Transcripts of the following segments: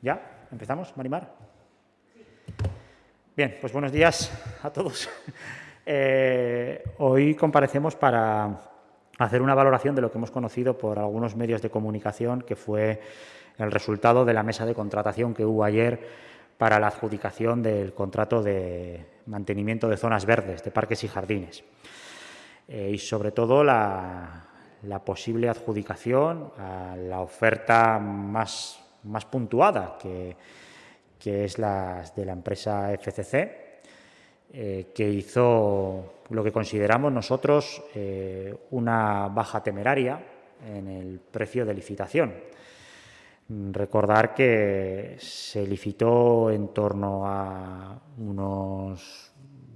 ¿Ya? ¿Empezamos, Marimar? Bien, pues buenos días a todos. Eh, hoy comparecemos para hacer una valoración de lo que hemos conocido por algunos medios de comunicación, que fue el resultado de la mesa de contratación que hubo ayer para la adjudicación del contrato de mantenimiento de zonas verdes, de parques y jardines. Eh, y sobre todo la posible adjudicación a la oferta más, más puntuada, que, que, es la de la empresa FCC, eh, que hizo lo que consideramos nosotros eh, una baja temeraria en el precio de licitación. Recordar que se licitó en torno a unos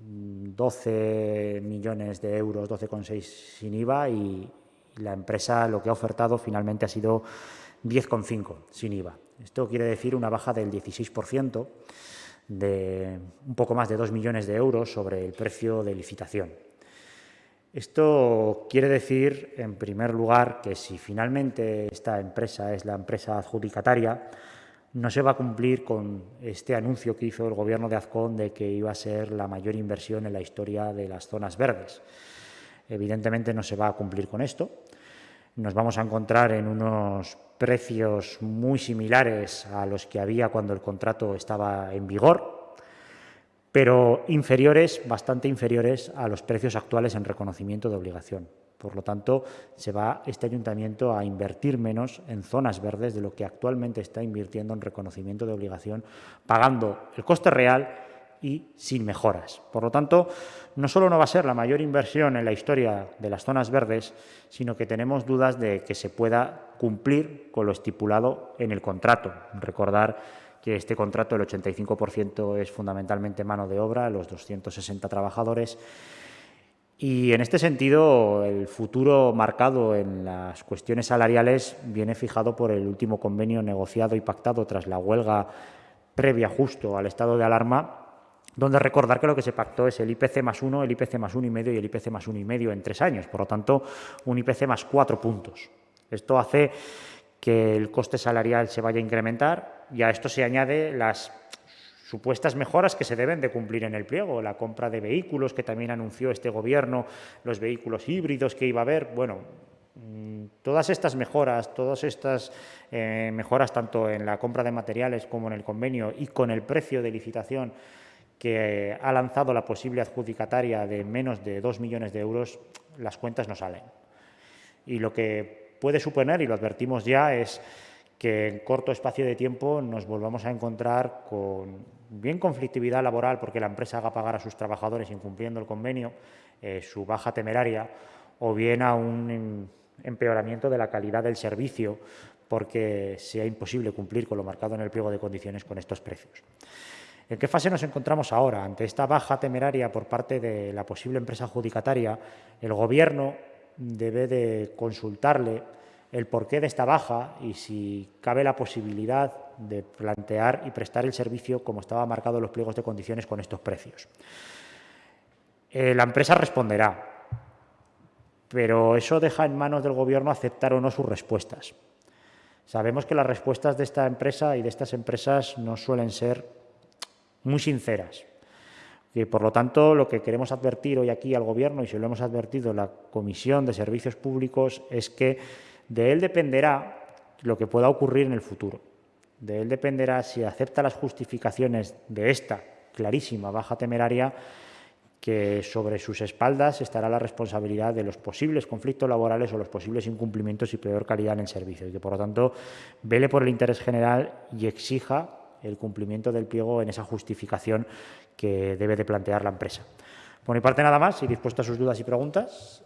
12 millones de euros, 12,6 sin IVA y, la empresa lo que ha ofertado finalmente ha sido 10,5 sin IVA. Esto quiere decir una baja del 16%, de un poco más de 2 millones de euros sobre el precio de licitación. Esto quiere decir, en primer lugar, que si finalmente esta empresa es la empresa adjudicataria, no se va a cumplir con este anuncio que hizo el Gobierno de Azcón de que iba a ser la mayor inversión en la historia de las zonas verdes. Evidentemente no se va a cumplir con esto. Nos vamos a encontrar en unos precios muy similares a los que había cuando el contrato estaba en vigor, pero inferiores, bastante inferiores a los precios actuales en reconocimiento de obligación. Por lo tanto, se va este ayuntamiento a invertir menos en zonas verdes de lo que actualmente está invirtiendo en reconocimiento de obligación, pagando el coste real y sin mejoras. Por lo tanto, no solo no va a ser la mayor inversión en la historia de las zonas verdes, sino que tenemos dudas de que se pueda cumplir con lo estipulado en el contrato. Recordar que este contrato, el 85% es fundamentalmente mano de obra, los 260 trabajadores, y en este sentido, el futuro marcado en las cuestiones salariales viene fijado por el último convenio negociado y pactado tras la huelga previa justo al estado de alarma donde recordar que lo que se pactó es el IPC más uno, el IPC más uno y medio y el IPC más uno y medio en tres años, por lo tanto, un IPC más cuatro puntos. Esto hace que el coste salarial se vaya a incrementar y a esto se añade las supuestas mejoras que se deben de cumplir en el pliego, la compra de vehículos que también anunció este gobierno, los vehículos híbridos que iba a haber, bueno, mm, todas estas mejoras, todas estas eh, mejoras tanto en la compra de materiales como en el convenio y con el precio de licitación que ha lanzado la posible adjudicataria de menos de 2 millones de euros, las cuentas no salen. Y lo que puede suponer, y lo advertimos ya, es que en corto espacio de tiempo nos volvamos a encontrar con bien conflictividad laboral porque la empresa haga pagar a sus trabajadores incumpliendo el convenio, eh, su baja temeraria, o bien a un empeoramiento de la calidad del servicio porque sea imposible cumplir con lo marcado en el pliego de condiciones con estos precios. ¿En qué fase nos encontramos ahora? Ante esta baja temeraria por parte de la posible empresa adjudicataria, el Gobierno debe de consultarle el porqué de esta baja y si cabe la posibilidad de plantear y prestar el servicio como estaba marcado en los pliegos de condiciones con estos precios. Eh, la empresa responderá, pero eso deja en manos del Gobierno aceptar o no sus respuestas. Sabemos que las respuestas de esta empresa y de estas empresas no suelen ser muy sinceras. Y por lo tanto, lo que queremos advertir hoy aquí al Gobierno, y se lo hemos advertido la Comisión de Servicios Públicos, es que de él dependerá lo que pueda ocurrir en el futuro. De él dependerá si acepta las justificaciones de esta clarísima baja temeraria, que sobre sus espaldas estará la responsabilidad de los posibles conflictos laborales o los posibles incumplimientos y peor calidad en el servicio, y que, por lo tanto, vele por el interés general y exija el cumplimiento del pliego en esa justificación que debe de plantear la empresa. Por mi parte nada más y dispuesto a sus dudas y preguntas.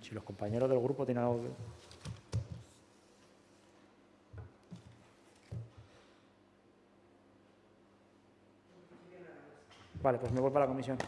Si los compañeros del grupo tienen algo Vale, pues me voy para la comisión.